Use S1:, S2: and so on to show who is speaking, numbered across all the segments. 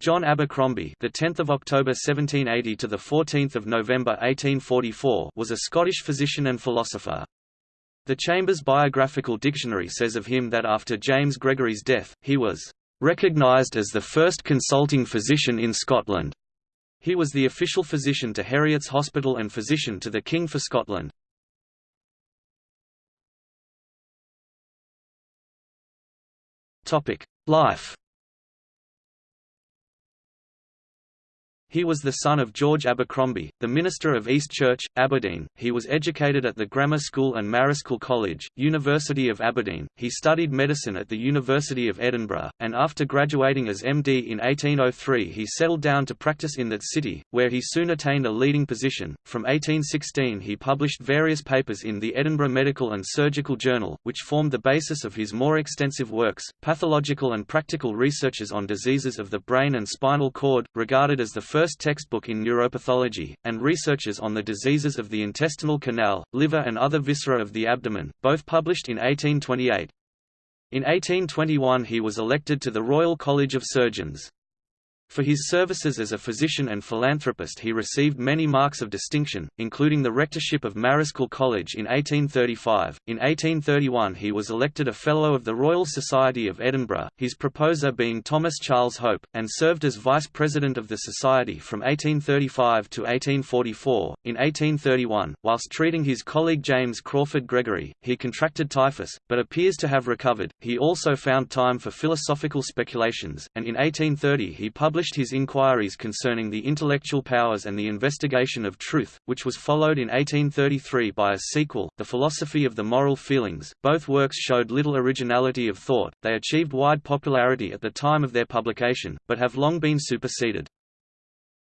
S1: John Abercrombie, the 10th of October 1780 to the 14th of November 1844, was a Scottish physician and philosopher. The Chambers Biographical Dictionary says of him that after James Gregory's death, he was recognised as the first consulting physician in Scotland. He was the official physician to Heriot's Hospital and physician to the King for Scotland. Topic: Life He was the son of George Abercrombie, the minister of East Church, Aberdeen. He was educated at the Grammar School and Marischal College, University of Aberdeen. He studied medicine at the University of Edinburgh, and after graduating as MD in 1803 he settled down to practice in that city, where he soon attained a leading position. From 1816 he published various papers in the Edinburgh Medical and Surgical Journal, which formed the basis of his more extensive works, Pathological and Practical Researches on Diseases of the Brain and Spinal Cord, regarded as the first first textbook in neuropathology, and researches on the diseases of the intestinal canal, liver and other viscera of the abdomen, both published in 1828. In 1821 he was elected to the Royal College of Surgeons. For his services as a physician and philanthropist he received many marks of distinction, including the rectorship of Marischal College in 1835. In 1831 he was elected a Fellow of the Royal Society of Edinburgh, his proposer being Thomas Charles Hope, and served as Vice President of the Society from 1835 to 1844. In 1831, whilst treating his colleague James Crawford Gregory, he contracted typhus, but appears to have recovered. He also found time for philosophical speculations, and in 1830 he published published his inquiries concerning the intellectual powers and the investigation of truth, which was followed in 1833 by a sequel, The Philosophy of the Moral Feelings. Both works showed little originality of thought, they achieved wide popularity at the time of their publication, but have long been superseded.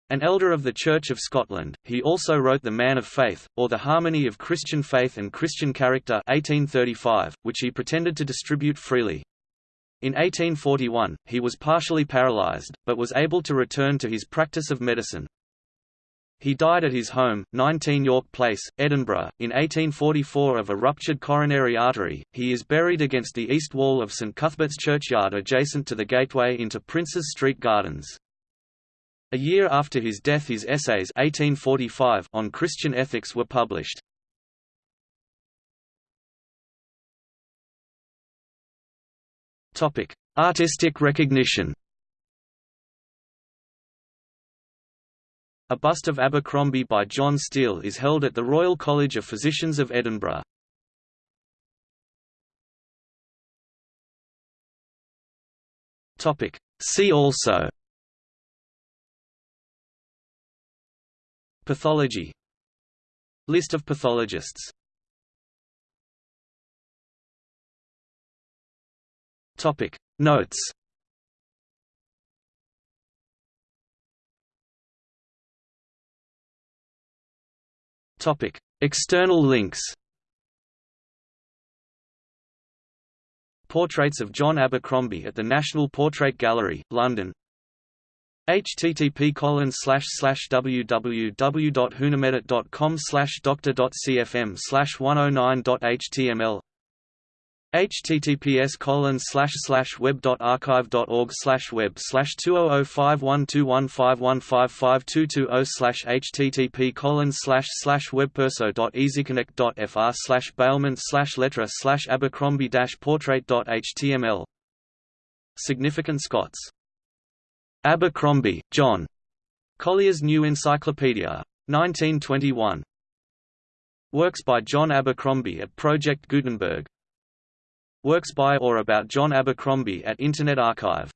S1: An elder of the Church of Scotland, he also wrote The Man of Faith, or The Harmony of Christian Faith and Christian Character 1835, which he pretended to distribute freely. In 1841, he was partially paralyzed, but was able to return to his practice of medicine. He died at his home, 19 York Place, Edinburgh, in 1844 of a ruptured coronary artery. He is buried against the east wall of St Cuthbert's churchyard adjacent to the gateway into Princes Street Gardens. A year after his death his essays 1845 on Christian ethics were published. Topic: Artistic recognition. A bust of Abercrombie by John Steell is held at the Royal College of Physicians of Edinburgh. Topic: See also Pathology List of pathologists Topic. Notes. Topic. External links. Portraits of John Abercrombie at the National Portrait Gallery, London. http colon slash slash www.whonamedit.com slash doctor.cfm slash 109.html https colon slash slash web dot archive dot org slash web slash two oh oh five one two one five one five five two two oh slash http colon slash slash webperso dot easyconnect dot fr slash bailment slash letra slash abercrombie dash portrait dot html Significant Scots Abercrombie, John. Collier's New Encyclopedia. 1921. Works by John Abercrombie at Project Gutenberg Works by or about John Abercrombie at Internet Archive